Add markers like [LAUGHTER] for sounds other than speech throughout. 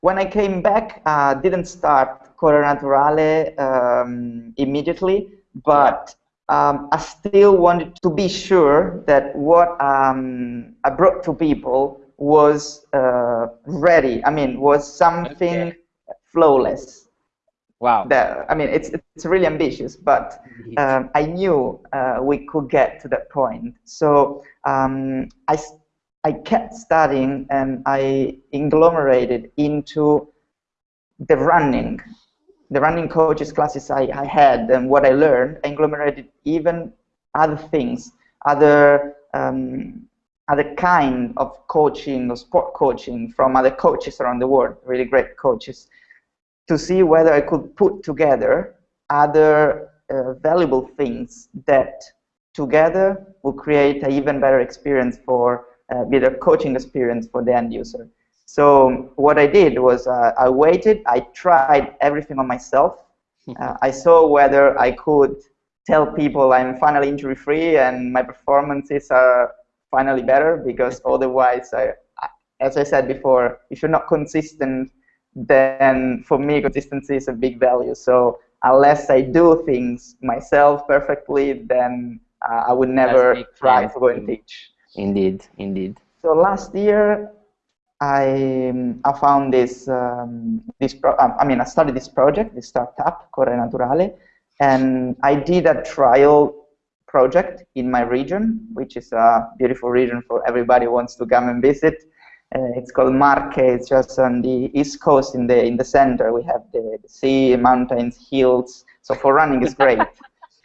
when I came back, I uh, didn't start Correre Naturale um, immediately, but um, I still wanted to be sure that what um, I brought to people was uh, ready. I mean, was something okay. flawless. Wow. That, I mean, it's it's really ambitious, but um, I knew uh, we could get to that point. So um, I I kept studying and I agglomerated into the running. The running coaches classes I, I had and what I learned, I agglomerated even other things, other um, other kind of coaching or sport coaching from other coaches around the world, really great coaches, to see whether I could put together other uh, valuable things that together will create an even better experience for, uh, better coaching experience for the end user. So what I did was uh, I waited, I tried everything on myself. Uh, I saw whether I could tell people I'm finally injury free and my performances are finally better because [LAUGHS] otherwise, I, as I said before, if you're not consistent, then for me consistency is a big value. So unless I do things myself perfectly, then uh, I would never try to go and teach. Indeed, indeed. So last year I, I found this, um, this pro um, I mean, I started this project, this startup, Correre Naturale, and I did a trial project in my region, which is a beautiful region for everybody who wants to come and visit. Uh, it's called Marche. It's just on the east coast in the in the center. We have the, the sea, mountains, hills. So for running, it's great.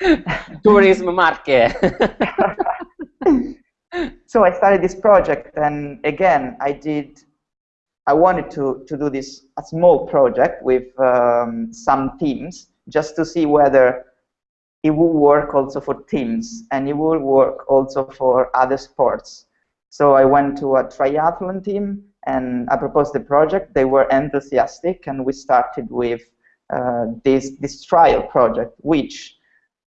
[LAUGHS] Tourism Marche. [LAUGHS] so I started this project, and again, I did. I wanted to to do this a small project with um, some teams, just to see whether it will work also for teams, and it will work also for other sports. So I went to a triathlon team, and I proposed the project. They were enthusiastic, and we started with uh, this this trial project, which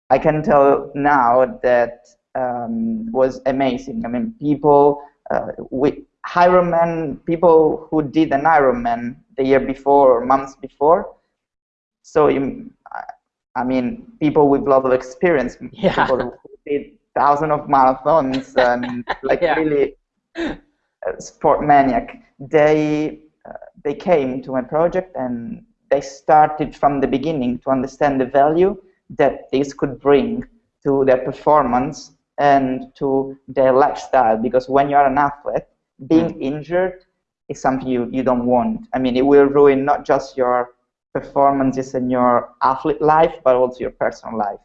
I can tell now that um, was amazing. I mean, people uh, with Ironman, people who did an Ironman the year before or months before. So, you, I mean, people with a lot of experience, [LAUGHS] yeah. people who did thousands of marathons [LAUGHS] and like yeah. really uh, sport maniac. They uh, they came to my project and they started from the beginning to understand the value that this could bring to their performance and to their lifestyle because when you are an athlete being mm. injured is something you, you don't want i mean it will ruin not just your performances in your athlete life but also your personal life